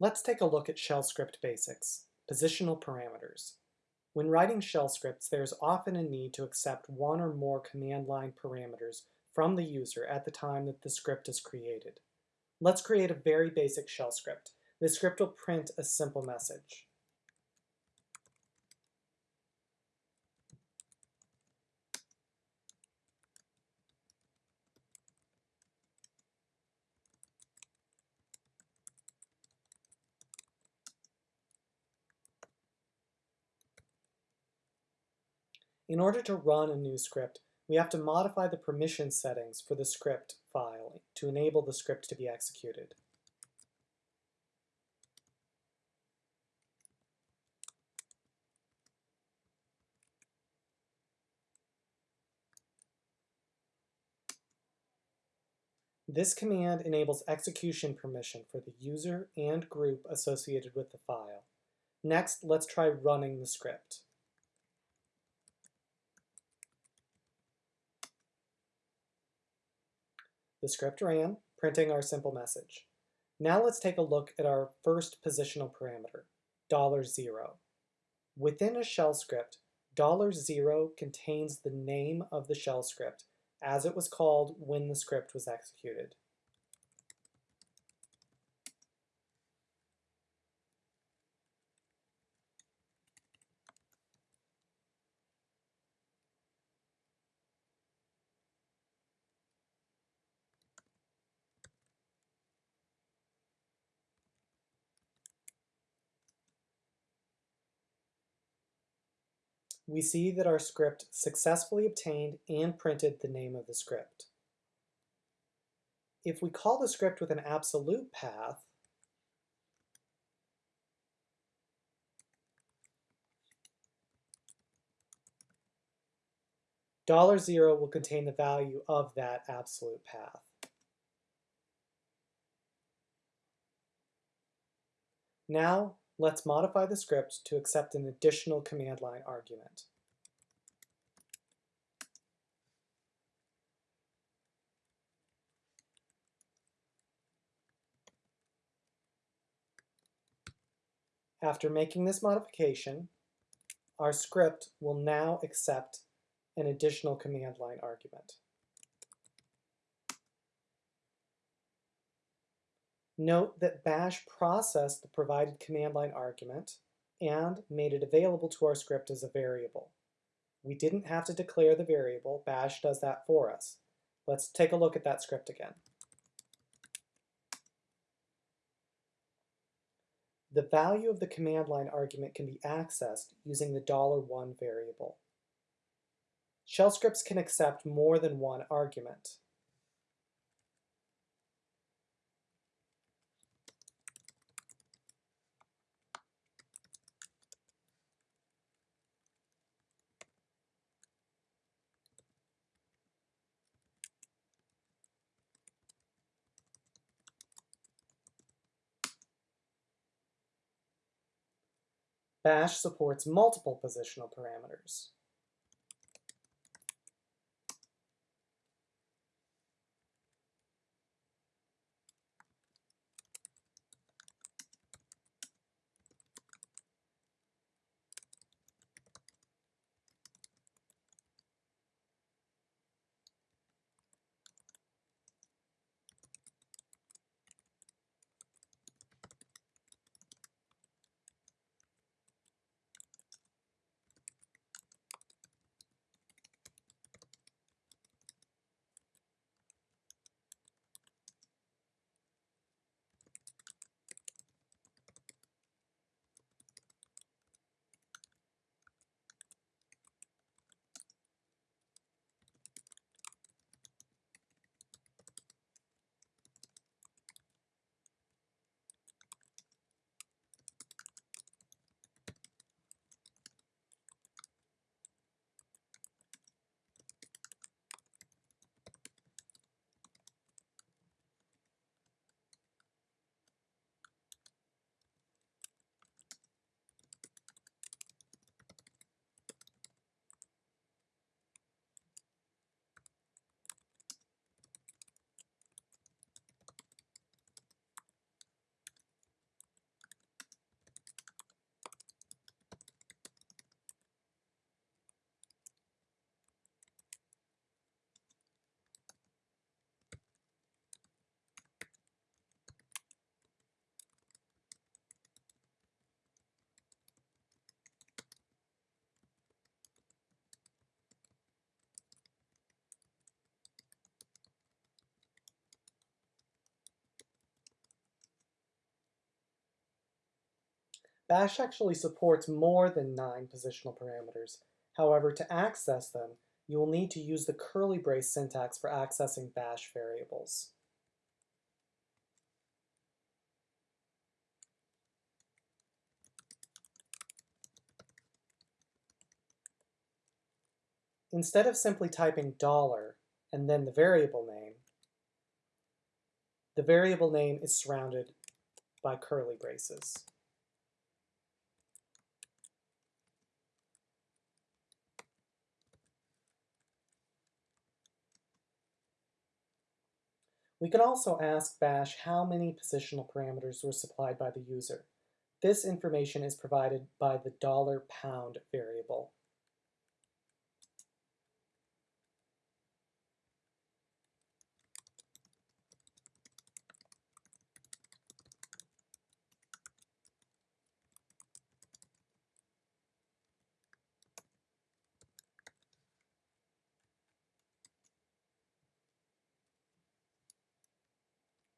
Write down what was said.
Let's take a look at shell script basics, positional parameters. When writing shell scripts, there's often a need to accept one or more command line parameters from the user at the time that the script is created. Let's create a very basic shell script. This script will print a simple message. In order to run a new script, we have to modify the permission settings for the script file to enable the script to be executed. This command enables execution permission for the user and group associated with the file. Next, let's try running the script. The script ran, printing our simple message. Now let's take a look at our first positional parameter, $0. Within a shell script, $0 contains the name of the shell script as it was called when the script was executed. We see that our script successfully obtained and printed the name of the script. If we call the script with an absolute path, dollar zero will contain the value of that absolute path. Now, Let's modify the script to accept an additional command line argument. After making this modification, our script will now accept an additional command line argument. Note that bash processed the provided command line argument and made it available to our script as a variable. We didn't have to declare the variable, bash does that for us. Let's take a look at that script again. The value of the command line argument can be accessed using the $1 variable. Shell scripts can accept more than one argument. Bash supports multiple positional parameters. Bash actually supports more than nine positional parameters. However, to access them, you will need to use the curly brace syntax for accessing bash variables. Instead of simply typing dollar and then the variable name, the variable name is surrounded by curly braces. We can also ask Bash how many positional parameters were supplied by the user. This information is provided by the dollar $pound variable.